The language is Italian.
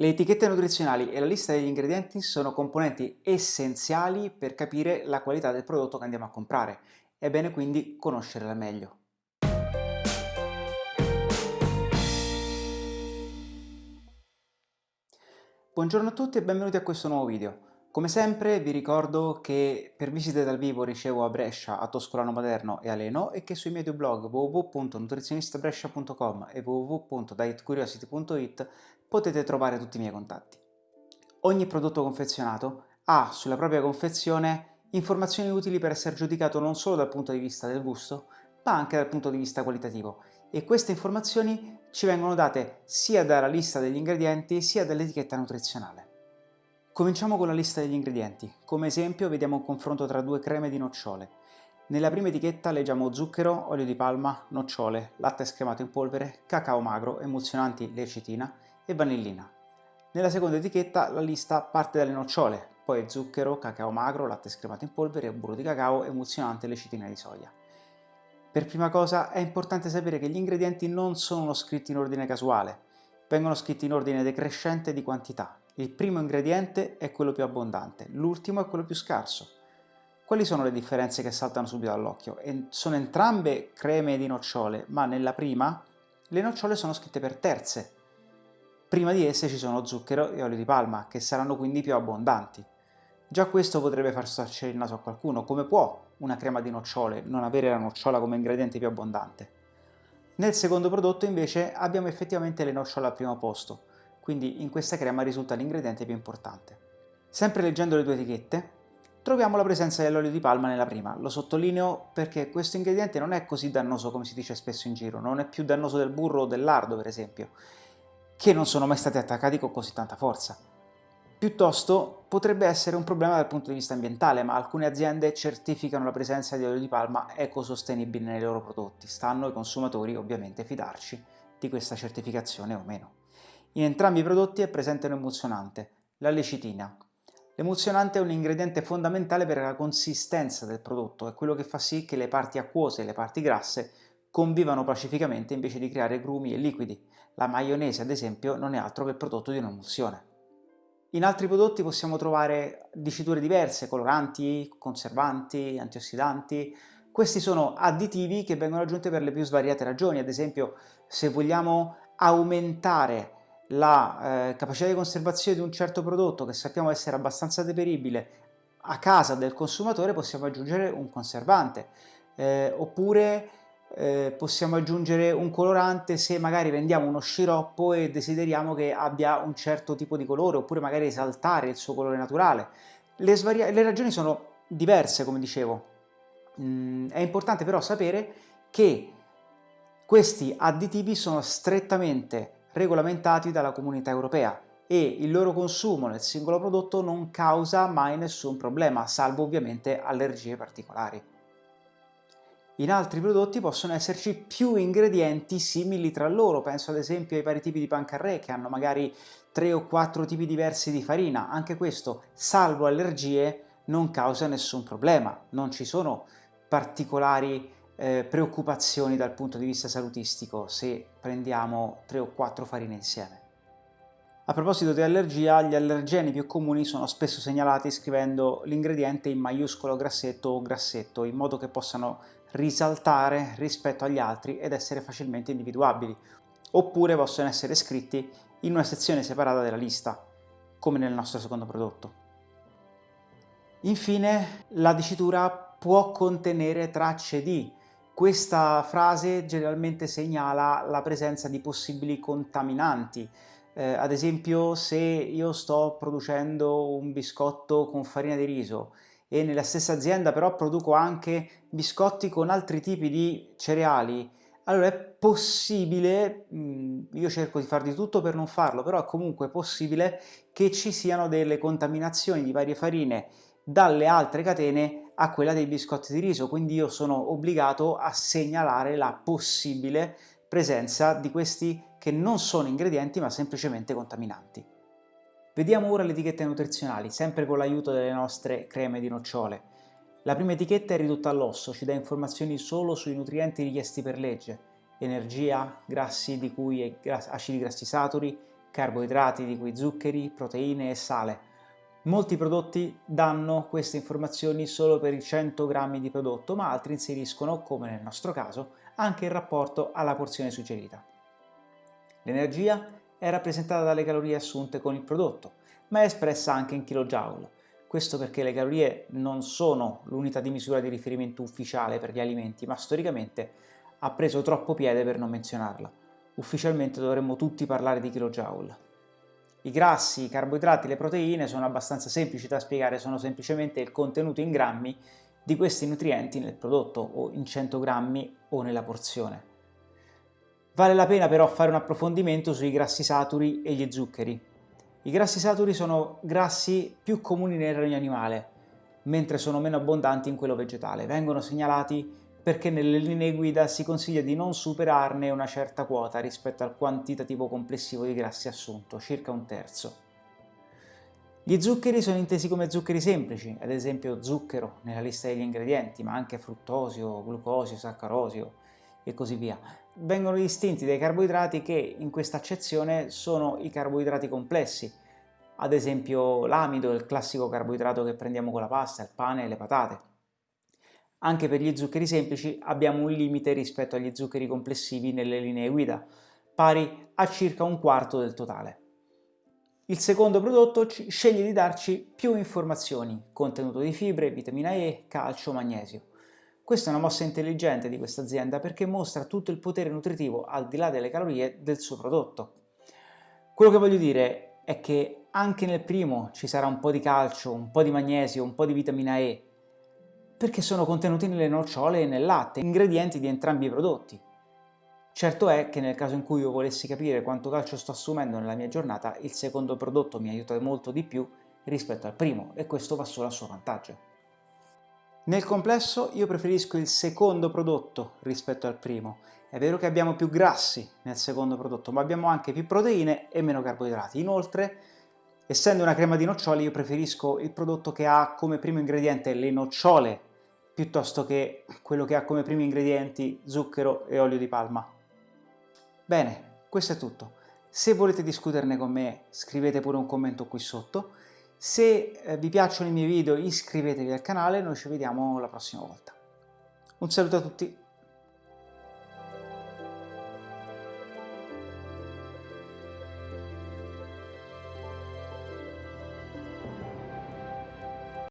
Le etichette nutrizionali e la lista degli ingredienti sono componenti essenziali per capire la qualità del prodotto che andiamo a comprare. È bene quindi conoscerla meglio. Buongiorno a tutti e benvenuti a questo nuovo video. Come sempre vi ricordo che per visite dal vivo ricevo a Brescia, a Toscolano Maderno e a Leno e che sui miei due blog www.nutrizionistabrescia.com e www.dietcuriosity.it potete trovare tutti i miei contatti. Ogni prodotto confezionato ha sulla propria confezione informazioni utili per essere giudicato non solo dal punto di vista del gusto, ma anche dal punto di vista qualitativo e queste informazioni ci vengono date sia dalla lista degli ingredienti sia dall'etichetta nutrizionale. Cominciamo con la lista degli ingredienti. Come esempio vediamo un confronto tra due creme di nocciole. Nella prima etichetta leggiamo zucchero, olio di palma, nocciole, latte scremato in polvere, cacao magro, emulsionanti lecitina e vanillina. Nella seconda etichetta la lista parte dalle nocciole, poi zucchero, cacao magro, latte scremato in polvere, burro di cacao, emulsionante lecitina di soia. Per prima cosa è importante sapere che gli ingredienti non sono scritti in ordine casuale, vengono scritti in ordine decrescente di quantità. Il primo ingrediente è quello più abbondante, l'ultimo è quello più scarso. Quali sono le differenze che saltano subito all'occhio? Sono entrambe creme di nocciole, ma nella prima le nocciole sono scritte per terze. Prima di esse ci sono zucchero e olio di palma, che saranno quindi più abbondanti. Già questo potrebbe far storcere il naso a qualcuno. Come può una crema di nocciole non avere la nocciola come ingrediente più abbondante? Nel secondo prodotto invece abbiamo effettivamente le nocciole al primo posto, quindi in questa crema risulta l'ingrediente più importante. Sempre leggendo le due etichette, troviamo la presenza dell'olio di palma nella prima. Lo sottolineo perché questo ingrediente non è così dannoso come si dice spesso in giro, non è più dannoso del burro o del lardo per esempio, che non sono mai stati attaccati con così tanta forza. Piuttosto potrebbe essere un problema dal punto di vista ambientale, ma alcune aziende certificano la presenza di olio di palma ecosostenibile nei loro prodotti. Stanno ai consumatori ovviamente fidarci di questa certificazione o meno. In entrambi i prodotti è presente un emulsionante, la lecitina. L'emulsionante è un ingrediente fondamentale per la consistenza del prodotto, è quello che fa sì che le parti acquose e le parti grasse convivano pacificamente invece di creare grumi e liquidi. La maionese, ad esempio, non è altro che il prodotto di un'emulsione. In altri prodotti possiamo trovare diciture diverse, coloranti, conservanti, antiossidanti. Questi sono additivi che vengono aggiunti per le più svariate ragioni, ad esempio se vogliamo aumentare la eh, capacità di conservazione di un certo prodotto che sappiamo essere abbastanza deperibile a casa del consumatore possiamo aggiungere un conservante eh, oppure eh, possiamo aggiungere un colorante se magari vendiamo uno sciroppo e desideriamo che abbia un certo tipo di colore oppure magari esaltare il suo colore naturale. Le, le ragioni sono diverse come dicevo, mm, è importante però sapere che questi additivi sono strettamente regolamentati dalla comunità europea e il loro consumo nel singolo prodotto non causa mai nessun problema, salvo ovviamente allergie particolari. In altri prodotti possono esserci più ingredienti simili tra loro, penso ad esempio ai vari tipi di pancarré che hanno magari 3 o 4 tipi diversi di farina, anche questo, salvo allergie, non causa nessun problema, non ci sono particolari eh, preoccupazioni dal punto di vista salutistico se prendiamo 3 o 4 farine insieme. A proposito di allergia, gli allergeni più comuni sono spesso segnalati scrivendo l'ingrediente in maiuscolo grassetto o grassetto, in modo che possano risaltare rispetto agli altri ed essere facilmente individuabili, oppure possono essere scritti in una sezione separata della lista, come nel nostro secondo prodotto. Infine, la dicitura può contenere tracce di questa frase generalmente segnala la presenza di possibili contaminanti, eh, ad esempio se io sto producendo un biscotto con farina di riso e nella stessa azienda però produco anche biscotti con altri tipi di cereali, allora è possibile, mm, io cerco di far di tutto per non farlo, però è comunque possibile che ci siano delle contaminazioni di varie farine dalle altre catene a quella dei biscotti di riso, quindi io sono obbligato a segnalare la possibile presenza di questi che non sono ingredienti ma semplicemente contaminanti. Vediamo ora le etichette nutrizionali, sempre con l'aiuto delle nostre creme di nocciole. La prima etichetta è ridotta all'osso, ci dà informazioni solo sui nutrienti richiesti per legge, energia, grassi di cui acidi grassi saturi, carboidrati di cui zuccheri, proteine e sale. Molti prodotti danno queste informazioni solo per i 100 grammi di prodotto, ma altri inseriscono, come nel nostro caso, anche il rapporto alla porzione suggerita. L'energia è rappresentata dalle calorie assunte con il prodotto, ma è espressa anche in kJ. Questo perché le calorie non sono l'unità di misura di riferimento ufficiale per gli alimenti, ma storicamente ha preso troppo piede per non menzionarla. Ufficialmente dovremmo tutti parlare di kJ. I grassi, i carboidrati, le proteine sono abbastanza semplici da spiegare, sono semplicemente il contenuto in grammi di questi nutrienti nel prodotto o in 100 grammi o nella porzione. Vale la pena però fare un approfondimento sui grassi saturi e gli zuccheri. I grassi saturi sono grassi più comuni nel regno animale, mentre sono meno abbondanti in quello vegetale. Vengono segnalati perché nelle linee guida si consiglia di non superarne una certa quota rispetto al quantitativo complessivo di grassi assunto, circa un terzo. Gli zuccheri sono intesi come zuccheri semplici, ad esempio zucchero nella lista degli ingredienti, ma anche fruttosio, glucosio, saccarosio e così via. Vengono distinti dai carboidrati che in questa accezione sono i carboidrati complessi, ad esempio l'amido, il classico carboidrato che prendiamo con la pasta, il pane e le patate. Anche per gli zuccheri semplici abbiamo un limite rispetto agli zuccheri complessivi nelle linee guida, pari a circa un quarto del totale. Il secondo prodotto sceglie di darci più informazioni, contenuto di fibre, vitamina E, calcio, magnesio. Questa è una mossa intelligente di questa azienda perché mostra tutto il potere nutritivo al di là delle calorie del suo prodotto. Quello che voglio dire è che anche nel primo ci sarà un po' di calcio, un po' di magnesio, un po' di vitamina E, perché sono contenuti nelle nocciole e nel latte, ingredienti di entrambi i prodotti. Certo è che nel caso in cui io volessi capire quanto calcio sto assumendo nella mia giornata, il secondo prodotto mi aiuta molto di più rispetto al primo e questo va solo a suo vantaggio. Nel complesso io preferisco il secondo prodotto rispetto al primo. È vero che abbiamo più grassi nel secondo prodotto, ma abbiamo anche più proteine e meno carboidrati. Inoltre, essendo una crema di nocciole, io preferisco il prodotto che ha come primo ingrediente le nocciole piuttosto che quello che ha come primi ingredienti zucchero e olio di palma. Bene, questo è tutto. Se volete discuterne con me scrivete pure un commento qui sotto. Se eh, vi piacciono i miei video iscrivetevi al canale, noi ci vediamo la prossima volta. Un saluto a tutti!